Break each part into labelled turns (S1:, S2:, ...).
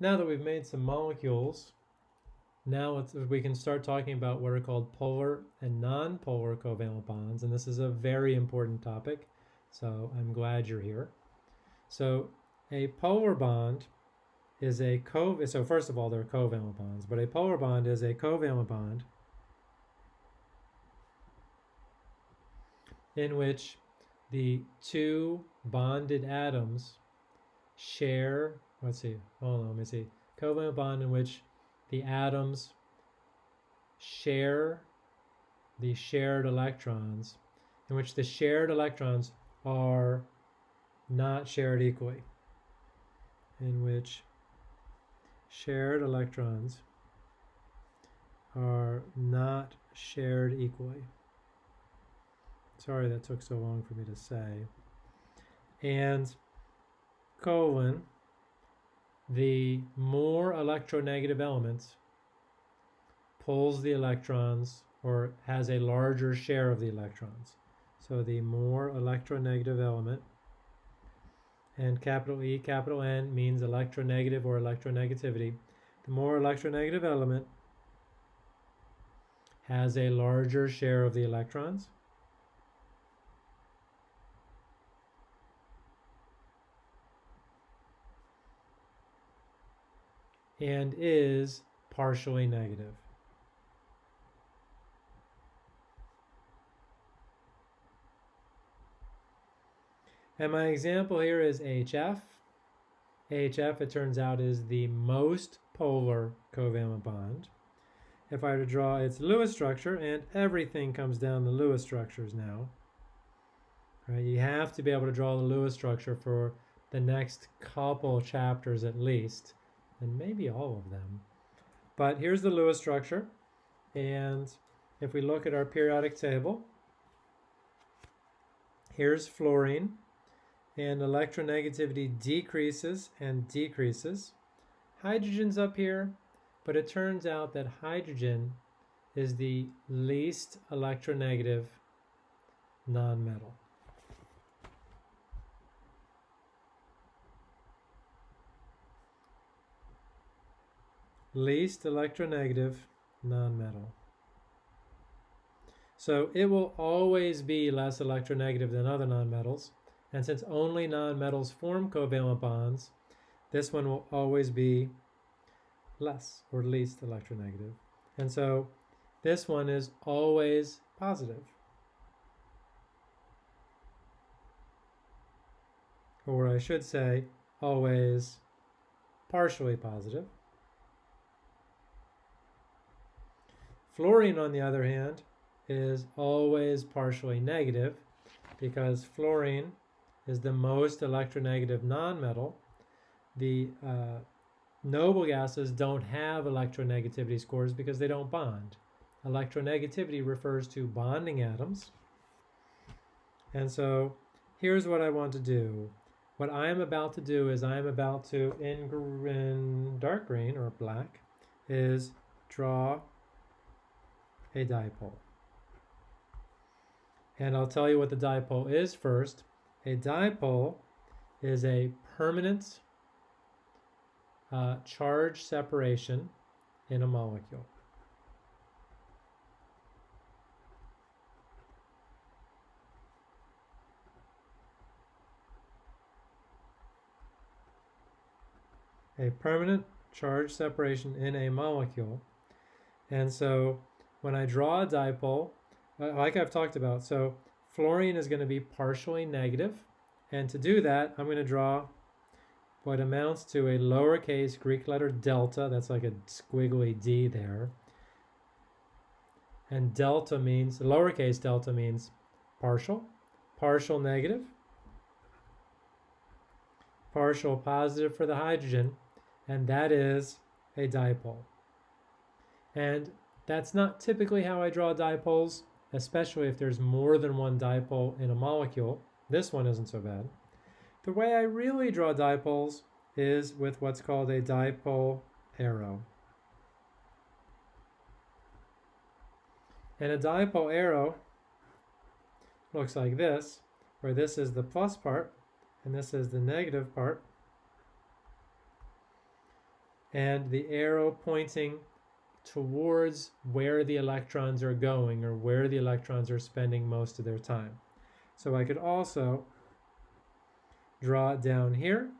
S1: now that we've made some molecules, now we can start talking about what are called polar and non-polar covalent bonds, and this is a very important topic, so I'm glad you're here. So a polar bond is a co so first of all they're covalent bonds, but a polar bond is a covalent bond in which the two bonded atoms share, let's see, hold on, let me see, covalent bond in which the atoms share the shared electrons, in which the shared electrons are not shared equally, in which shared electrons are not shared equally. Sorry that took so long for me to say. And colon, the more electronegative elements pulls the electrons or has a larger share of the electrons. So the more electronegative element, and capital E, capital N means electronegative or electronegativity. The more electronegative element has a larger share of the electrons. And is partially negative. And my example here is HF. HF, it turns out, is the most polar covalent bond. If I were to draw its Lewis structure, and everything comes down to Lewis structures now, right? You have to be able to draw the Lewis structure for the next couple chapters at least and maybe all of them. But here's the Lewis structure. And if we look at our periodic table, here's fluorine. And electronegativity decreases and decreases. Hydrogen's up here, but it turns out that hydrogen is the least electronegative nonmetal. Least electronegative nonmetal. So it will always be less electronegative than other nonmetals. And since only nonmetals form covalent bonds, this one will always be less or least electronegative. And so this one is always positive. Or I should say, always partially positive. Fluorine, on the other hand, is always partially negative because fluorine is the most electronegative nonmetal. The uh, noble gases don't have electronegativity scores because they don't bond. Electronegativity refers to bonding atoms. And so here's what I want to do. What I am about to do is I am about to, in, in dark green or black, is draw a dipole. And I'll tell you what the dipole is first. A dipole is a permanent uh, charge separation in a molecule. A permanent charge separation in a molecule. And so when I draw a dipole, like I've talked about, so fluorine is going to be partially negative, and to do that, I'm going to draw what amounts to a lowercase Greek letter delta, that's like a squiggly d there, and delta means, lowercase delta means partial, partial negative, partial positive for the hydrogen, and that is a dipole. And that's not typically how I draw dipoles, especially if there's more than one dipole in a molecule. This one isn't so bad. The way I really draw dipoles is with what's called a dipole arrow. And a dipole arrow looks like this, where this is the plus part and this is the negative part. and the arrow pointing towards where the electrons are going or where the electrons are spending most of their time. So I could also draw it down here.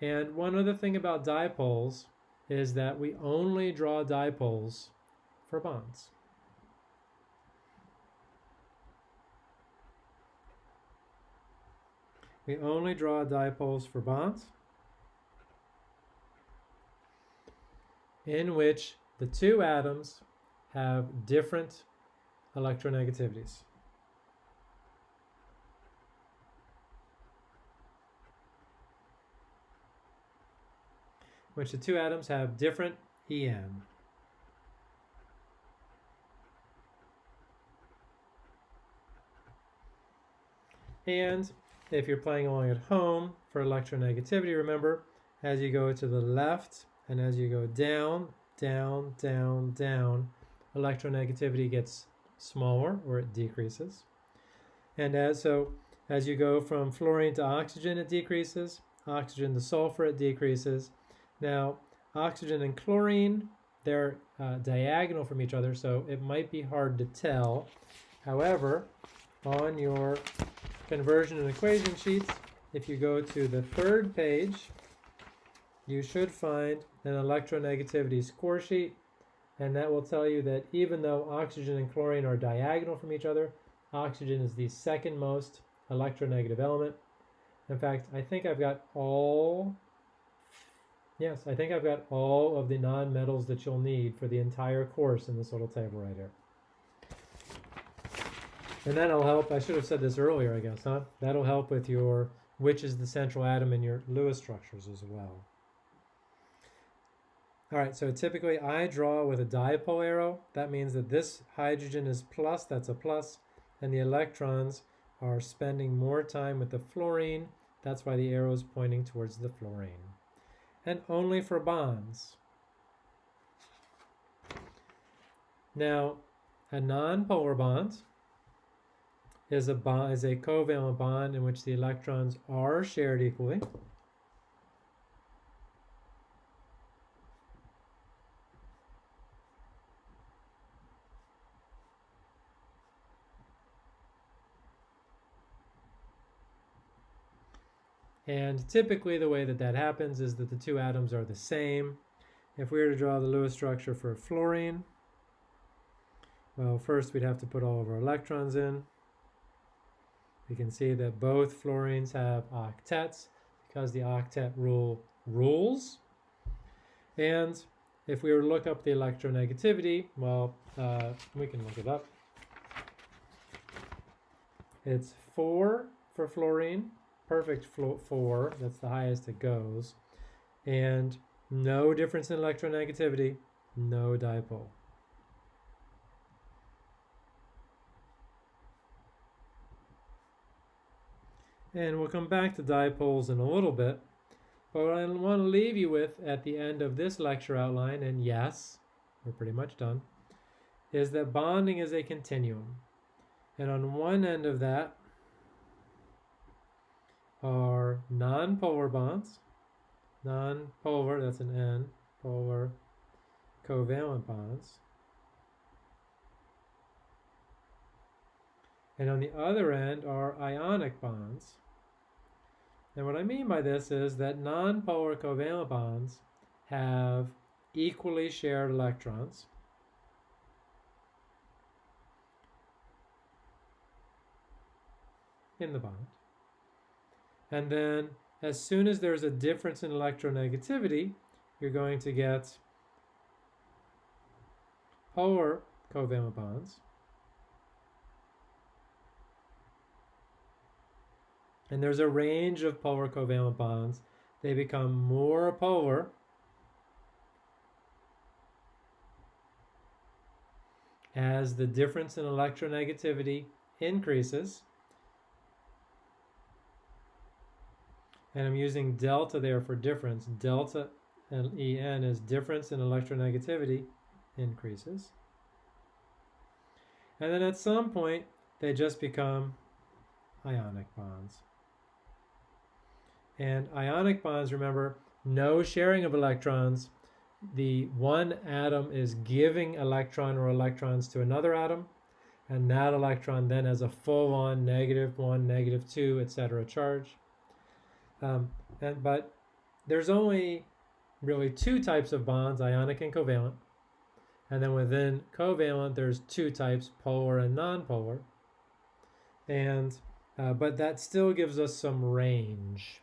S1: And one other thing about dipoles is that we only draw dipoles for bonds. We only draw dipoles for bonds in which the two atoms have different electronegativities. which the two atoms have different En. And if you're playing along at home for electronegativity, remember, as you go to the left and as you go down, down, down, down, electronegativity gets smaller or it decreases. And as so as you go from fluorine to oxygen, it decreases. Oxygen to sulfur, it decreases. Now, oxygen and chlorine, they're uh, diagonal from each other, so it might be hard to tell. However, on your conversion and equation sheets, if you go to the third page, you should find an electronegativity score sheet, and that will tell you that even though oxygen and chlorine are diagonal from each other, oxygen is the second most electronegative element. In fact, I think I've got all, yes, I think I've got all of the non-metals that you'll need for the entire course in this little table right here. And that'll help, I should have said this earlier, I guess, huh? That'll help with your, which is the central atom in your Lewis structures as well. All right, so typically I draw with a dipole arrow. That means that this hydrogen is plus, that's a plus, and the electrons are spending more time with the fluorine. That's why the arrow is pointing towards the fluorine. And only for bonds. Now, a nonpolar bond is a bond is a covalent bond in which the electrons are shared equally. And typically the way that that happens is that the two atoms are the same. If we were to draw the Lewis structure for fluorine, well, first we'd have to put all of our electrons in. We can see that both fluorines have octets because the octet rule rules. And if we were to look up the electronegativity, well, uh, we can look it up. It's 4 for fluorine, perfect four, that's the highest it goes, and no difference in electronegativity, no dipole. And we'll come back to dipoles in a little bit. But what I want to leave you with at the end of this lecture outline, and yes, we're pretty much done, is that bonding is a continuum. And on one end of that, are non-polar bonds. Non-polar, that's an N, polar covalent bonds. And on the other end are ionic bonds. And what I mean by this is that non-polar covalent bonds have equally shared electrons. in the bond. And then as soon as there's a difference in electronegativity, you're going to get polar covalent bonds. And there's a range of polar covalent bonds. They become more polar as the difference in electronegativity increases. And I'm using delta there for difference. Delta and En is difference in electronegativity increases. And then at some point, they just become ionic bonds. And ionic bonds, remember, no sharing of electrons, the one atom is giving electron or electrons to another atom, and that electron then has a full on negative one, negative two, etc. charge. Um, and, but there's only really two types of bonds, ionic and covalent. And then within covalent, there's two types, polar and nonpolar. And uh, but that still gives us some range,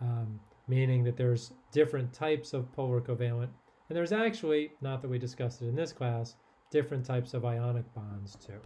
S1: um, meaning that there's different types of polar covalent. And there's actually, not that we discussed it in this class, different types of ionic bonds too.